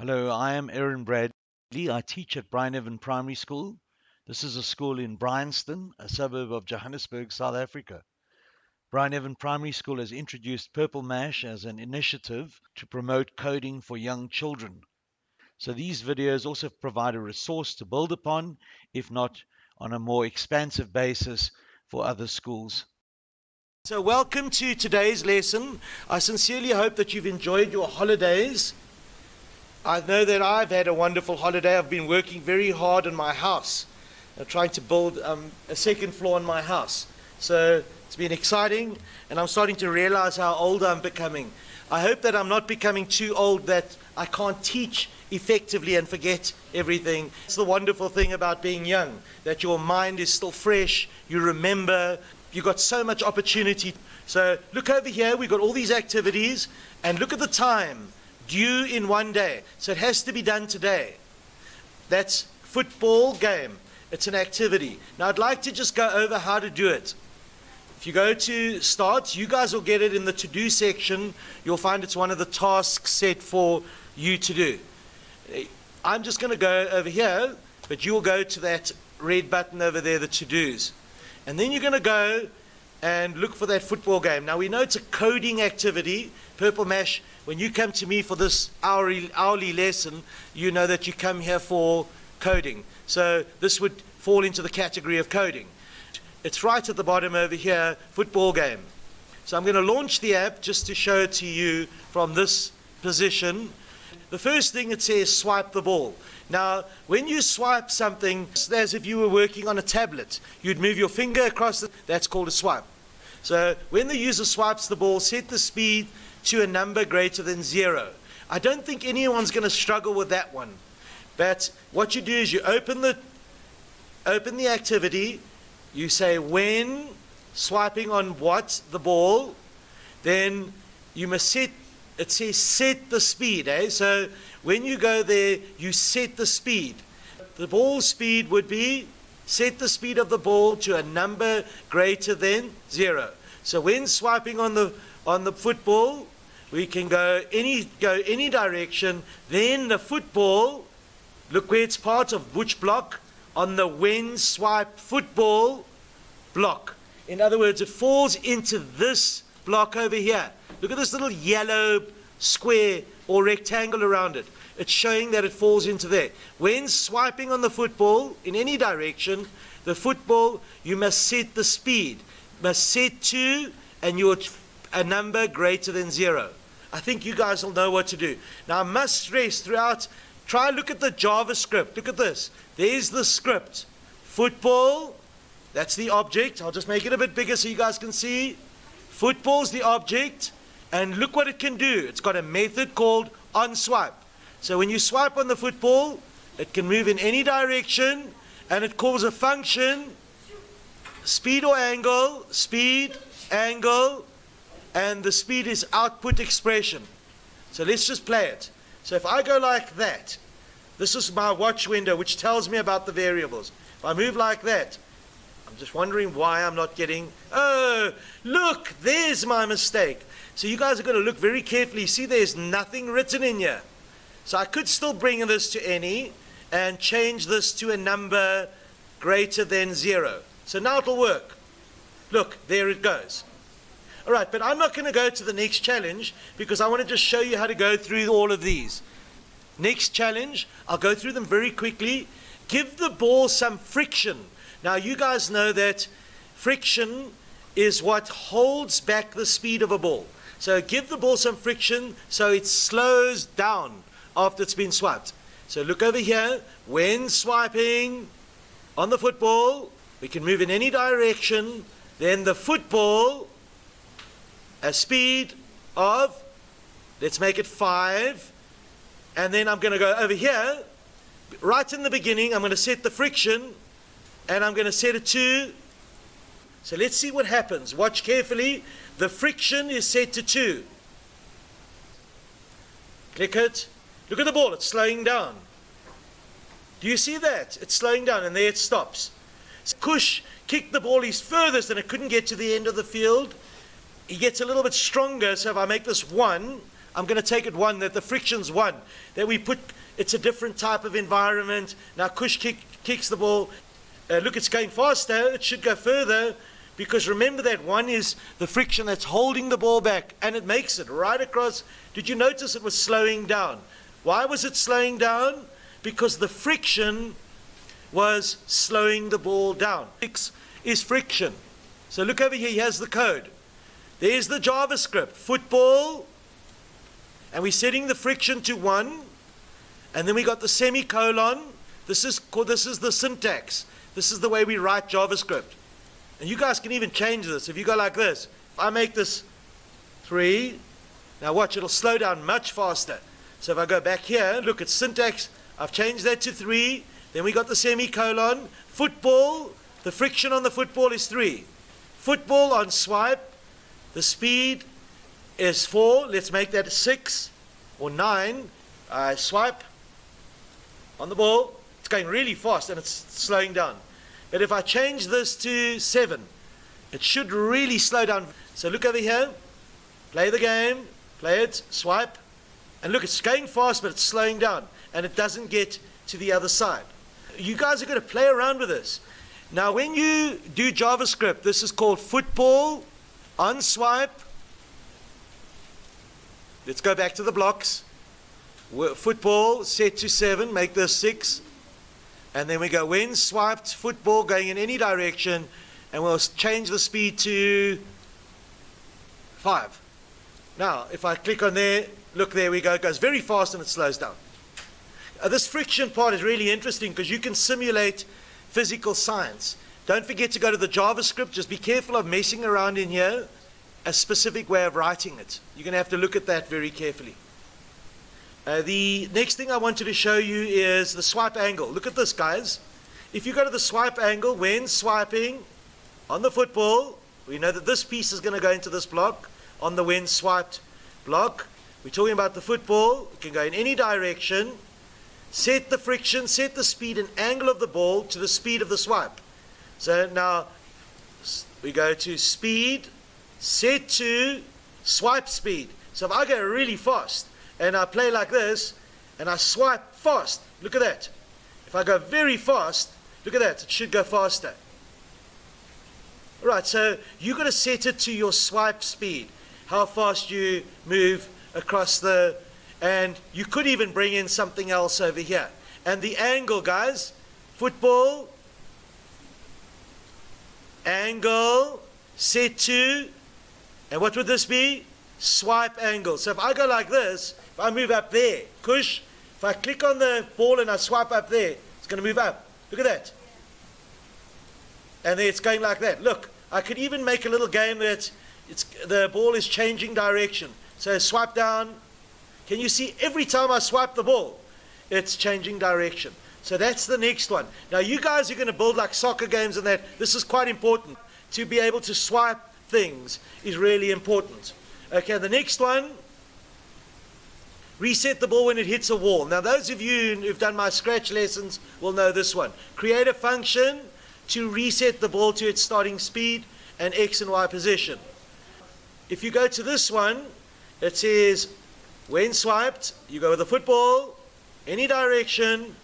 Hello, I am Aaron Bradley. I teach at Bryneven Primary School. This is a school in Bryanston, a suburb of Johannesburg, South Africa. Bryneven Primary School has introduced Purple Mash as an initiative to promote coding for young children. So these videos also provide a resource to build upon, if not on a more expansive basis for other schools. So welcome to today's lesson. I sincerely hope that you've enjoyed your holidays. I know that I've had a wonderful holiday. I've been working very hard on my house, uh, trying to build um, a second floor in my house. So it's been exciting, and I'm starting to realize how old I'm becoming. I hope that I'm not becoming too old that I can't teach effectively and forget everything. It's the wonderful thing about being young, that your mind is still fresh, you remember, you've got so much opportunity. So look over here, we've got all these activities, and look at the time due in one day. So it has to be done today. That's football game. It's an activity. Now I'd like to just go over how to do it. If you go to start, you guys will get it in the to-do section. You'll find it's one of the tasks set for you to do. I'm just going to go over here, but you'll go to that red button over there, the to-dos. And then you're going to go and look for that football game. Now we know it's a coding activity. Purple Mash, when you come to me for this hourly, hourly lesson, you know that you come here for coding. So this would fall into the category of coding. It's right at the bottom over here, football game. So I'm going to launch the app just to show it to you from this position. The first thing it says, swipe the ball. Now, when you swipe something, as if you were working on a tablet, you'd move your finger across, the, that's called a swipe. So when the user swipes the ball, set the speed to a number greater than zero. I don't think anyone's going to struggle with that one. But what you do is you open the, open the activity, you say when swiping on what, the ball, then you must set, it says set the speed. Eh? So when you go there, you set the speed. The ball speed would be set the speed of the ball to a number greater than zero. So when swiping on the on the football, we can go any go any direction. Then the football, look where it's part of which block? On the when swipe football block. In other words, it falls into this block over here. Look at this little yellow square or rectangle around it. It's showing that it falls into there. When swiping on the football in any direction, the football, you must set the speed. Must set to and you're a number greater than zero. I think you guys will know what to do. Now I must stress throughout, try look at the JavaScript. Look at this. There's the script. Football, that's the object. I'll just make it a bit bigger so you guys can see. Football's the object. And look what it can do. It's got a method called onSwipe. So when you swipe on the football, it can move in any direction and it calls a function speed or angle, speed, angle, and the speed is output expression. So let's just play it. So if I go like that, this is my watch window which tells me about the variables. If I move like that, I'm just wondering why I'm not getting, oh, look, there's my mistake. So you guys are going to look very carefully. See, there's nothing written in here. So I could still bring this to any and change this to a number greater than zero. So now it'll work. Look, there it goes. All right, but I'm not going to go to the next challenge because I want to just show you how to go through all of these. Next challenge, I'll go through them very quickly. Give the ball some friction. Now, you guys know that friction is what holds back the speed of a ball. So give the ball some friction so it slows down after it's been swiped. So look over here. When swiping on the football, we can move in any direction. Then the football, a speed of, let's make it five. And then I'm going to go over here. Right in the beginning, I'm going to set the friction and I'm going to set it to. So let's see what happens. Watch carefully. The friction is set to 2. Click it. Look at the ball. It's slowing down. Do you see that? It's slowing down and there it stops. Kush kicked the ball his furthest and it couldn't get to the end of the field. He gets a little bit stronger. So if I make this 1, I'm going to take it one, that the friction's one. That we put, it's a different type of environment. Now Kush kick, kicks the ball. Uh, look, it's going faster. It should go further. Because remember that one is the friction that's holding the ball back and it makes it right across. Did you notice it was slowing down? Why was it slowing down? Because the friction was slowing the ball down. X is friction. So look over here, he has the code. There's the JavaScript, football, and we're setting the friction to one, and then we got the semicolon. This is, called this is the syntax. This is the way we write JavaScript. And you guys can even change this. If you go like this, if I make this three, now watch, it'll slow down much faster. So if I go back here, look at syntax, I've changed that to three, then we got the semicolon. Football, the friction on the football is three. Football on swipe, the speed is four. Let's make that six or nine. I swipe on the ball. Going really fast and it's slowing down. But if I change this to seven, it should really slow down. So look over here. Play the game. Play it. Swipe. And look, it's going fast, but it's slowing down. And it doesn't get to the other side. You guys are going to play around with this. Now, when you do JavaScript, this is called football on swipe. Let's go back to the blocks. Football set to seven, make this six. And then we go when swiped, football going in any direction, and we'll change the speed to five. Now, if I click on there, look, there we go. It goes very fast and it slows down. Uh, this friction part is really interesting because you can simulate physical science. Don't forget to go to the JavaScript. Just be careful of messing around in here. A specific way of writing it. You're going to have to look at that very carefully. Uh, the next thing I wanted to show you is the swipe angle. Look at this, guys. If you go to the swipe angle, when swiping on the football, we know that this piece is going to go into this block on the when swiped block. We're talking about the football. It can go in any direction. Set the friction, set the speed and angle of the ball to the speed of the swipe. So now we go to speed, set to swipe speed. So if I go really fast, and I play like this, and I swipe fast. Look at that. If I go very fast, look at that. It should go faster. All right, so you've got to set it to your swipe speed, how fast you move across the, and you could even bring in something else over here. And the angle, guys, football, angle, set to, and what would this be? Swipe angle. So if I go like this, if I move up there, push, if I click on the ball and I swipe up there, it's going to move up. Look at that. And then it's going like that. Look, I could even make a little game that it's, the ball is changing direction. So swipe down. Can you see every time I swipe the ball, it's changing direction. So that's the next one. Now you guys are going to build like soccer games and that. This is quite important. To be able to swipe things is really important. Okay, the next one Reset the ball when it hits a wall. Now, those of you who've done my scratch lessons will know this one. Create a function to reset the ball to its starting speed and X and Y position. If you go to this one, it says, when swiped, you go with the football, any direction.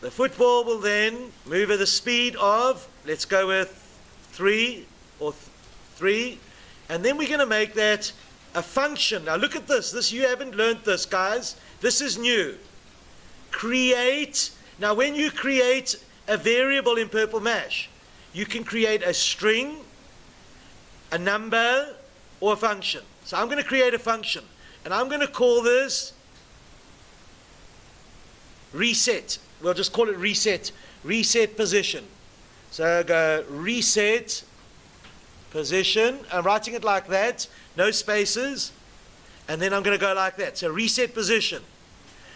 The football will then move at the speed of, let's go with three or th three. And then we're going to make that a function. Now look at this. This you haven't learned this, guys. This is new. Create. Now when you create a variable in Purple Mash, you can create a string, a number, or a function. So I'm going to create a function. And I'm going to call this reset. We'll just call it reset. Reset position. So I go reset position. I'm writing it like that no spaces, and then I'm going to go like that. So reset position.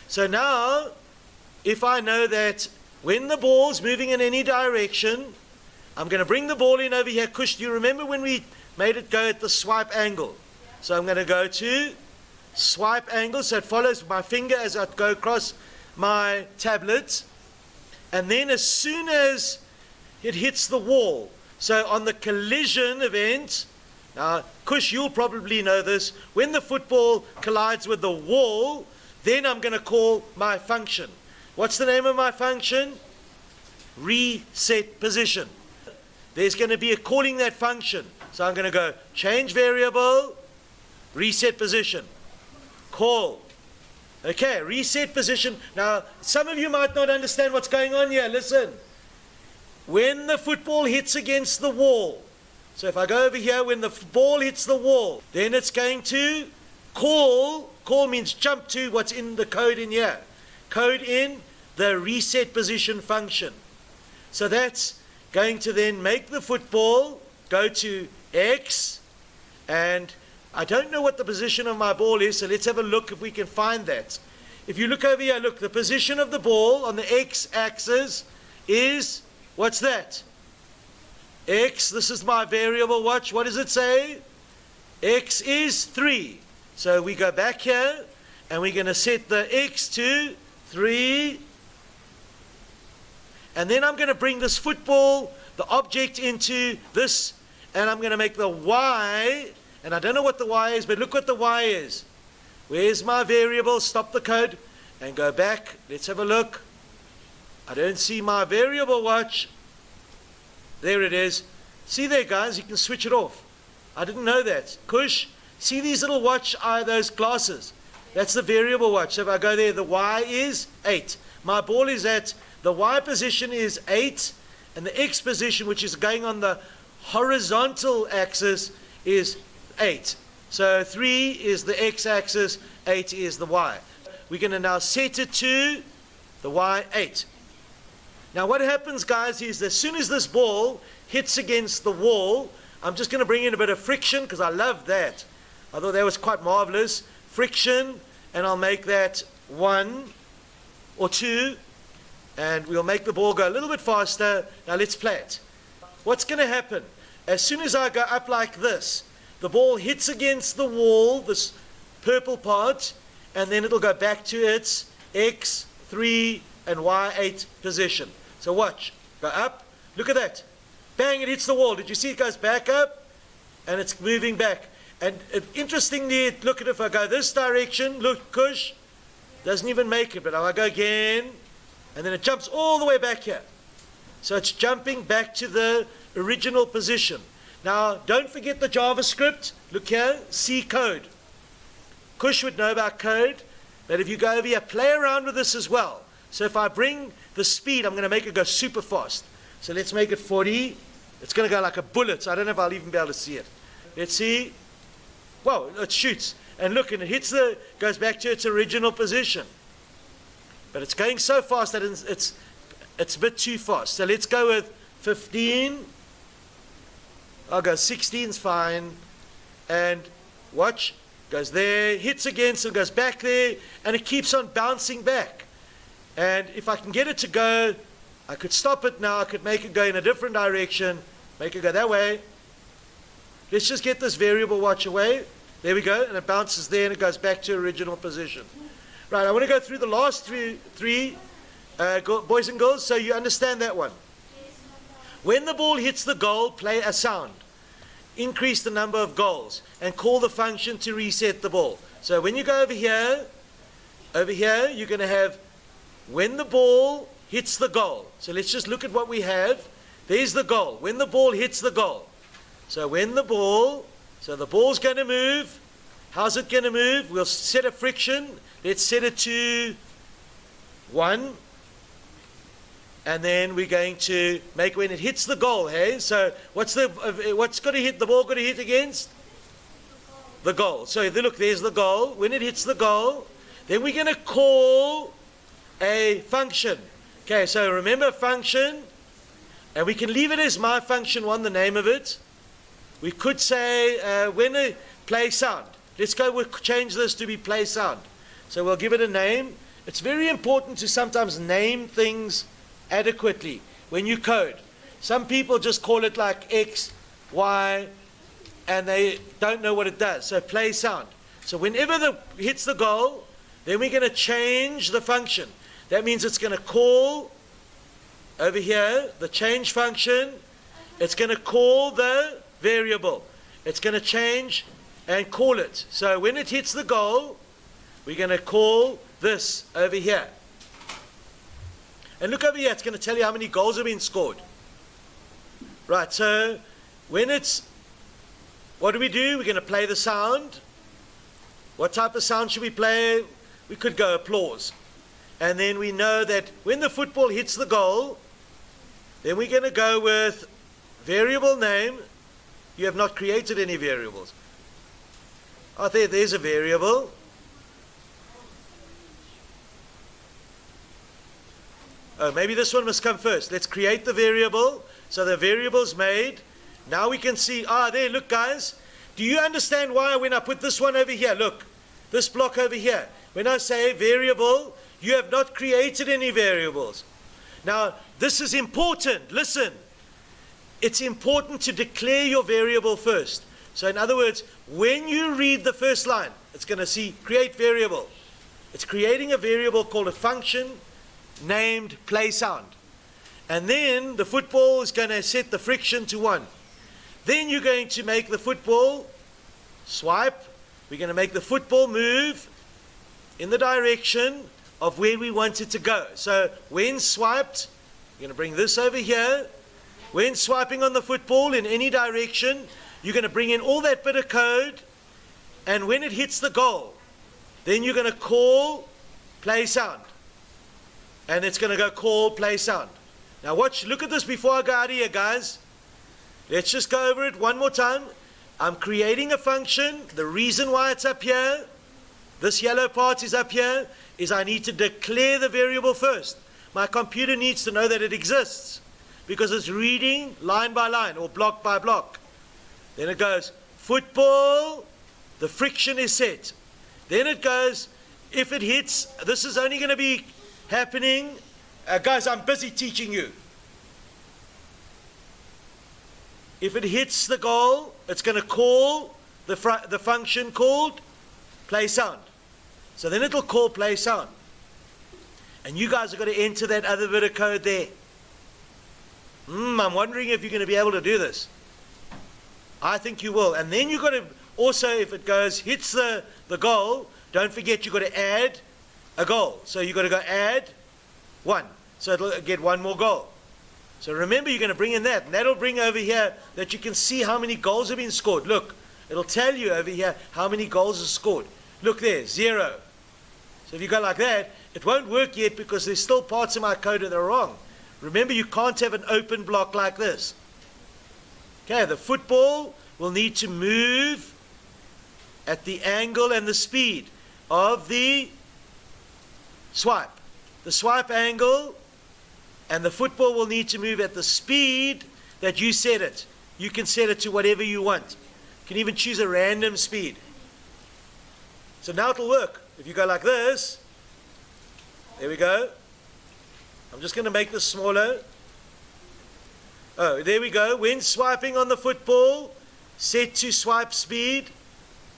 So now, if I know that when the ball's moving in any direction, I'm going to bring the ball in over here. Kush, do you remember when we made it go at the swipe angle? So I'm going to go to swipe angle. So it follows my finger as I go across my tablet. And then as soon as it hits the wall, so on the collision event, Now, Kush, you'll probably know this. When the football collides with the wall, then I'm going to call my function. What's the name of my function? Reset position. There's going to be a calling that function. So I'm going to go change variable, reset position, call. Okay, reset position. Now, some of you might not understand what's going on here. Listen. When the football hits against the wall, so if I go over here, when the ball hits the wall, then it's going to call. Call means jump to what's in the code in here. Code in the reset position function. So that's going to then make the football go to X. And I don't know what the position of my ball is, so let's have a look if we can find that. If you look over here, look, the position of the ball on the X axis is, what's that? X, this is my variable watch. What does it say? X is 3. So we go back here and we're going to set the X to 3. And then I'm going to bring this football, the object, into this. And I'm going to make the Y. And I don't know what the Y is, but look what the Y is. Where's my variable? Stop the code and go back. Let's have a look. I don't see my variable watch. There it is. See there, guys, you can switch it off. I didn't know that. Kush, see these little watch eye, those glasses? That's the variable watch. So if I go there, the Y is 8. My ball is at, the Y position is 8, and the X position, which is going on the horizontal axis, is 8. So 3 is the X axis, 8 is the Y. We're going to now set it to the Y8. Now what happens, guys, is as soon as this ball hits against the wall, I'm just going to bring in a bit of friction because I love that. I thought that was quite marvelous. Friction, and I'll make that one or two, and we'll make the ball go a little bit faster. Now let's play it. What's going to happen? As soon as I go up like this, the ball hits against the wall, this purple part, and then it'll go back to its X3 and Y8 position. So watch. Go up. Look at that. Bang, it hits the wall. Did you see it goes back up? And it's moving back. And interestingly, look at. If I go this direction, look, Kush, doesn't even make it. But I go again, and then it jumps all the way back here. So it's jumping back to the original position. Now, don't forget the JavaScript. Look here, C code. Kush would know about code, but if you go over here, play around with this as well. So if I bring the speed, I'm going to make it go super fast. So let's make it 40. It's going to go like a bullet. So I don't know if I'll even be able to see it. Let's see. Whoa, it shoots. And look, and it hits the, goes back to its original position. But it's going so fast that it's, it's, it's a bit too fast. So let's go with 15. I'll go 16 is fine. And watch, goes there, hits again, so it goes back there, and it keeps on bouncing back. And if I can get it to go, I could stop it now. I could make it go in a different direction, make it go that way. Let's just get this variable watch away. There we go. And it bounces there and it goes back to original position. Right, I want to go through the last three, three uh, boys and girls so you understand that one. When the ball hits the goal, play a sound. Increase the number of goals and call the function to reset the ball. So when you go over here, over here, you're going to have when the ball hits the goal. So let's just look at what we have. There's the goal. When the ball hits the goal. So when the ball, so the ball's going to move. How's it going to move? We'll set a friction. Let's set it to 1. And then we're going to make when it hits the goal, hey? So what's the what's got to hit the ball got to hit against? The goal. So look, there's the goal. When it hits the goal, then we're going to call a function. Okay, so remember function, and we can leave it as my function one, the name of it. We could say uh, when a play sound. Let's go, we'll change this to be play sound. So we'll give it a name. It's very important to sometimes name things adequately when you code. Some people just call it like X, Y, and they don't know what it does. So play sound. So whenever the hits the goal, then we're going to change the function. That means it's going to call over here the change function. It's going to call the variable. it's going to change and call it. So when it hits the goal, we're going to call this over here. And look over here, it's going to tell you how many goals have been scored. Right, so when it's, what do we do? We're going to play the sound. What type of sound should we play? We could go applause. And then we know that when the football hits the goal, then we're going to go with variable name. You have not created any variables. Oh, there, there's a variable. Oh, maybe this one must come first. Let's create the variable. So the variable's made. Now we can see, ah, there, look, guys. Do you understand why when I put this one over here, look, this block over here, when I say variable, you have not created any variables. Now, this is important. Listen. It's important to declare your variable first. So in other words, when you read the first line, it's going to see create variable. It's creating a variable called a function named play sound. And then the football is going to set the friction to 1. Then you're going to make the football swipe. We're going to make the football move in the direction of where we want it to go. So when swiped, you're going to bring this over here. When swiping on the football in any direction, you're going to bring in all that bit of code. And when it hits the goal, then you're going to call play sound and it's going to go call play sound. Now watch, look at this before I go out of here, guys. Let's just go over it one more time. I'm creating a function. The reason why it's up here, this yellow part is up here, is I need to declare the variable first. My computer needs to know that it exists because it's reading line by line or block by block. Then it goes, football, the friction is set. Then it goes, if it hits, this is only going to be happening. Uh, guys, I'm busy teaching you. If it hits the goal, it's going to call the, the function called play sound. So then it'll call play sound. And you guys are going to enter that other bit of code there. Hmm, I'm wondering if you're going to be able to do this. I think you will. And then you've got to also, if it goes, hits the, the goal, don't forget you've got to add a goal. So you've got to go add one. So it'll get one more goal. So remember, you're going to bring in that. And that'll bring over here that you can see how many goals have been scored. Look, it'll tell you over here how many goals are scored. Look there, zero. So if you go like that, it won't work yet because there's still parts of my code that are wrong. Remember, you can't have an open block like this. Okay, the football will need to move at the angle and the speed of the swipe. The swipe angle and the football will need to move at the speed that you set it. You can set it to whatever you want. You can even choose a random speed. So now it'll work. If you go like this, there we go. I'm just going to make this smaller. Oh, there we go. When swiping on the football, set to swipe speed.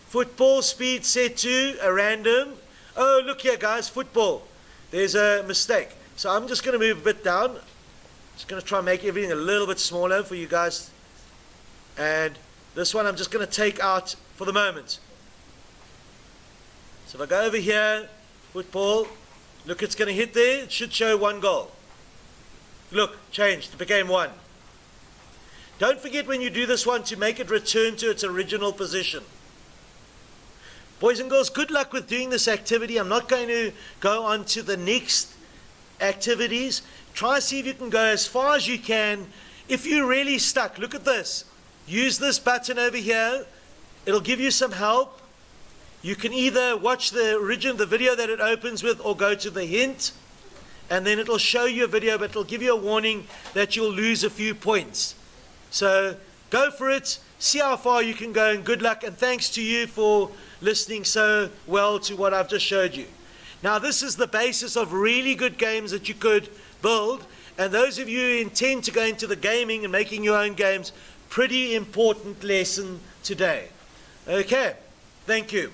Football speed set to a random. Oh, look here, guys, football. There's a mistake. So I'm just going to move a bit down. Just going to try and make everything a little bit smaller for you guys. And this one I'm just going to take out for the moment. So if I go over here, football, look, it's going to hit there. It should show one goal. Look, changed. It became one. Don't forget when you do this one to make it return to its original position. Boys and girls, good luck with doing this activity. I'm not going to go on to the next activities. Try see if you can go as far as you can. If you're really stuck, look at this. Use this button over here. It'll give you some help. You can either watch the original, the video that it opens with, or go to the hint, and then it'll show you a video, but it'll give you a warning that you'll lose a few points. So go for it. See how far you can go, and good luck. And thanks to you for listening so well to what I've just showed you. Now, this is the basis of really good games that you could build. And those of you who intend to go into the gaming and making your own games, pretty important lesson today. Okay, thank you.